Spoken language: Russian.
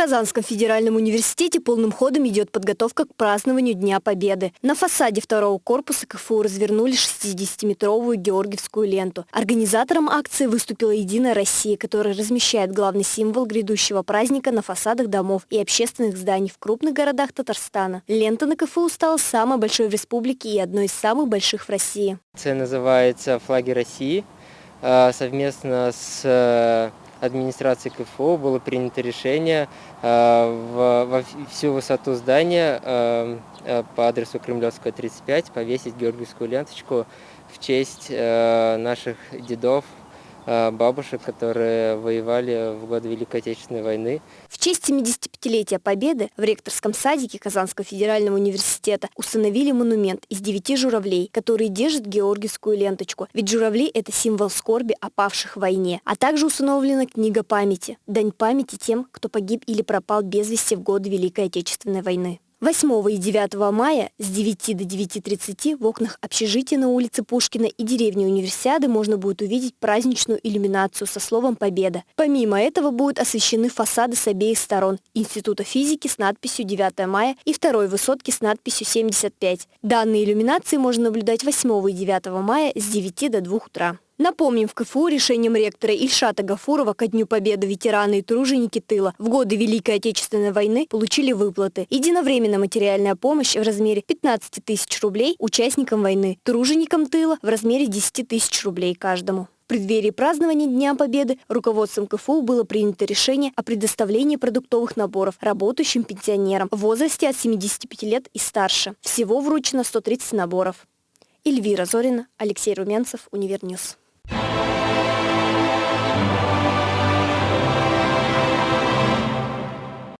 Казанском федеральном университете полным ходом идет подготовка к празднованию Дня Победы. На фасаде второго корпуса КФУ развернули 60-метровую георгиевскую ленту. Организатором акции выступила «Единая Россия», которая размещает главный символ грядущего праздника на фасадах домов и общественных зданий в крупных городах Татарстана. Лента на КФУ стала самой большой в республике и одной из самых больших в России. Акция называется «Флаги России». А, совместно с э, администрации КФУ было принято решение э, во всю высоту здания э, э, по адресу Кремлевская, 35 повесить георгиевскую ленточку в честь наших дедов, бабушек, которые воевали в годы Великой Отечественной войны. В честь 75-летия Победы в ректорском садике Казанского федерального университета установили монумент из девяти журавлей, которые держат георгиевскую ленточку. Ведь журавли – это символ скорби о павших в войне. А также установлена книга памяти – дань памяти тем, кто погиб или пропал без вести в годы Великой Отечественной войны. 8 и 9 мая с 9 до 9.30 в окнах общежития на улице Пушкина и деревни Универсиады можно будет увидеть праздничную иллюминацию со словом «Победа». Помимо этого будут освещены фасады с обеих сторон Института физики с надписью 9 мая и второй высотки с надписью 75. Данные иллюминации можно наблюдать 8 и 9 мая с 9 до 2 утра. Напомним, в КФУ решением ректора Ильшата Гафурова ко Дню Победы ветераны и труженики тыла в годы Великой Отечественной войны получили выплаты. Единовременно материальная помощь в размере 15 тысяч рублей участникам войны, труженикам тыла в размере 10 тысяч рублей каждому. В преддверии празднования Дня Победы руководством КФУ было принято решение о предоставлении продуктовых наборов работающим пенсионерам в возрасте от 75 лет и старше. Всего вручено 130 наборов. Эльвира Зорина, Алексей Румянцев, Univer News.